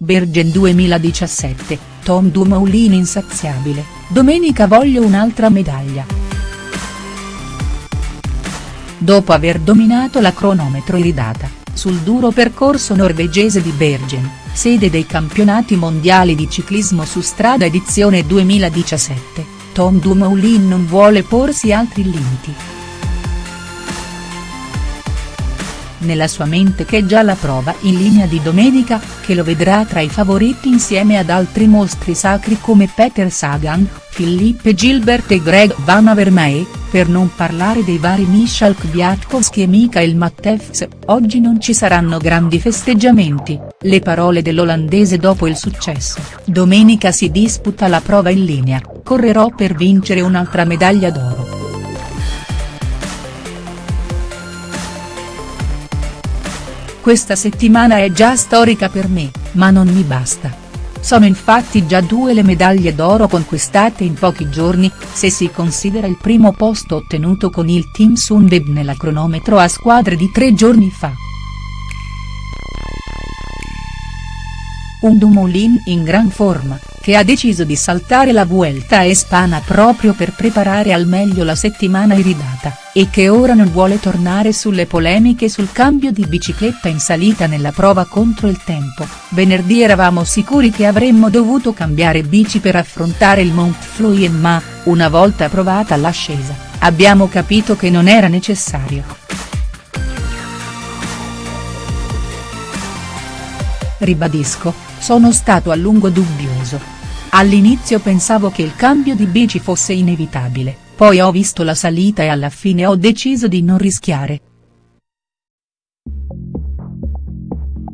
Bergen 2017, Tom Dumoulin insaziabile, domenica voglio un'altra medaglia. Dopo aver dominato la cronometro iridata, sul duro percorso norvegese di Bergen, sede dei campionati mondiali di ciclismo su strada edizione 2017, Tom Dumoulin non vuole porsi altri limiti. Nella sua mente che già la prova in linea di domenica, che lo vedrà tra i favoriti insieme ad altri mostri sacri come Peter Sagan, Philippe Gilbert e Greg Van Avermaet, per non parlare dei vari Michal Kwiatkowski e Michael Matthefs, oggi non ci saranno grandi festeggiamenti, le parole dell'olandese dopo il successo, domenica si disputa la prova in linea, correrò per vincere un'altra medaglia d'oro. Questa settimana è già storica per me, ma non mi basta. Sono infatti già due le medaglie d'oro conquistate in pochi giorni, se si considera il primo posto ottenuto con il team Sunweb nella cronometro a squadre di tre giorni fa. Un Dumoulin in gran forma, che ha deciso di saltare la Vuelta Espana proprio per preparare al meglio la settimana iridata, e che ora non vuole tornare sulle polemiche sul cambio di bicicletta in salita nella prova contro il tempo, venerdì eravamo sicuri che avremmo dovuto cambiare bici per affrontare il Mont Fleury ma, una volta provata l'ascesa, abbiamo capito che non era necessario. Ribadisco, sono stato a lungo dubbioso, All'inizio pensavo che il cambio di bici fosse inevitabile, poi ho visto la salita e alla fine ho deciso di non rischiare.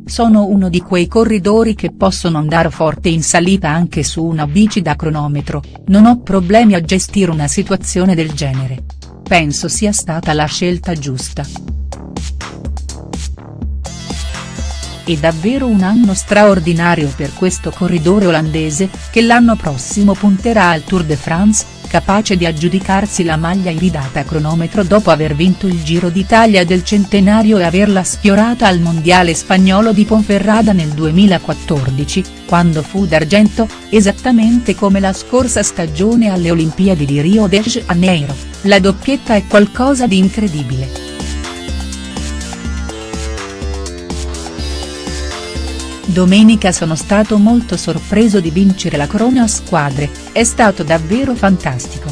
Sono uno di quei corridori che possono andare forte in salita anche su una bici da cronometro, non ho problemi a gestire una situazione del genere. Penso sia stata la scelta giusta. È davvero un anno straordinario per questo corridore olandese, che l'anno prossimo punterà al Tour de France, capace di aggiudicarsi la maglia iridata a cronometro dopo aver vinto il Giro d'Italia del centenario e averla sfiorata al mondiale spagnolo di Ponferrada nel 2014, quando fu d'argento, esattamente come la scorsa stagione alle Olimpiadi di Rio de Janeiro, la doppietta è qualcosa di incredibile. Domenica sono stato molto sorpreso di vincere la corona a squadre, è stato davvero fantastico.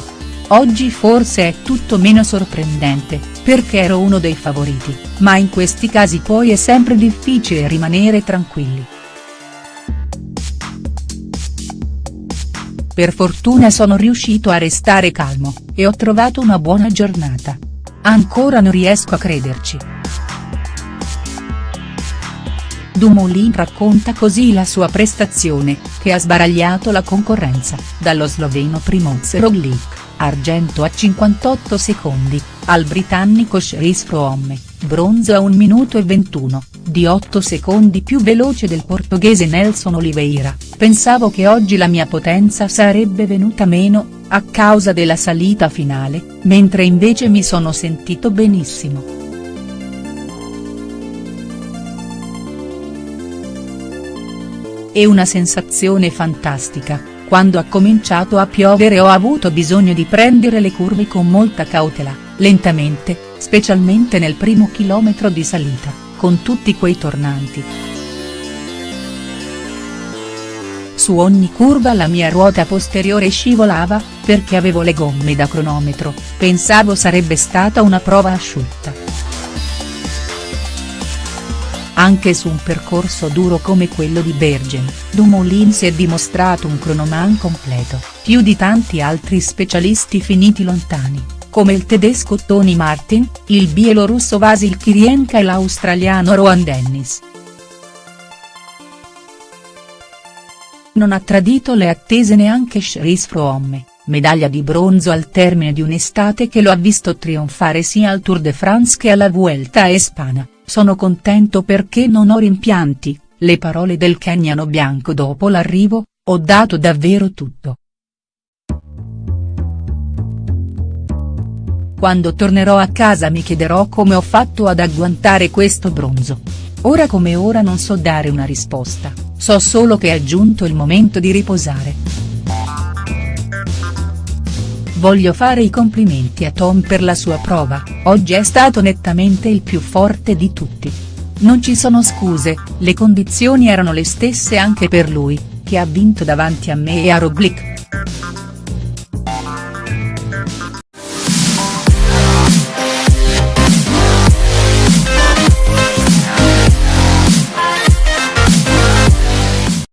Oggi forse è tutto meno sorprendente, perché ero uno dei favoriti, ma in questi casi poi è sempre difficile rimanere tranquilli. Per fortuna sono riuscito a restare calmo, e ho trovato una buona giornata. Ancora non riesco a crederci. Dumoulin racconta così la sua prestazione, che ha sbaragliato la concorrenza, dallo sloveno Primoz Roglic, argento a 58 secondi, al britannico Chris Froome, bronzo a 1 minuto e 21, di 8 secondi più veloce del portoghese Nelson Oliveira, pensavo che oggi la mia potenza sarebbe venuta meno, a causa della salita finale, mentre invece mi sono sentito benissimo. È una sensazione fantastica, quando ha cominciato a piovere ho avuto bisogno di prendere le curve con molta cautela, lentamente, specialmente nel primo chilometro di salita, con tutti quei tornanti. Su ogni curva la mia ruota posteriore scivolava, perché avevo le gomme da cronometro, pensavo sarebbe stata una prova asciutta. Anche su un percorso duro come quello di Bergen, Dumoulin si è dimostrato un cronoman completo, più di tanti altri specialisti finiti lontani, come il tedesco Tony Martin, il bielorusso Vasil Kirienka e l'australiano Rohan Dennis. Non ha tradito le attese neanche Chris Froome, medaglia di bronzo al termine di un'estate che lo ha visto trionfare sia al Tour de France che alla Vuelta a Espana. Sono contento perché non ho rimpianti, le parole del keniano bianco dopo l'arrivo, ho dato davvero tutto. Quando tornerò a casa mi chiederò come ho fatto ad agguantare questo bronzo. Ora come ora non so dare una risposta, so solo che è giunto il momento di riposare. Voglio fare i complimenti a Tom per la sua prova, oggi è stato nettamente il più forte di tutti. Non ci sono scuse, le condizioni erano le stesse anche per lui, che ha vinto davanti a me e a Roglic.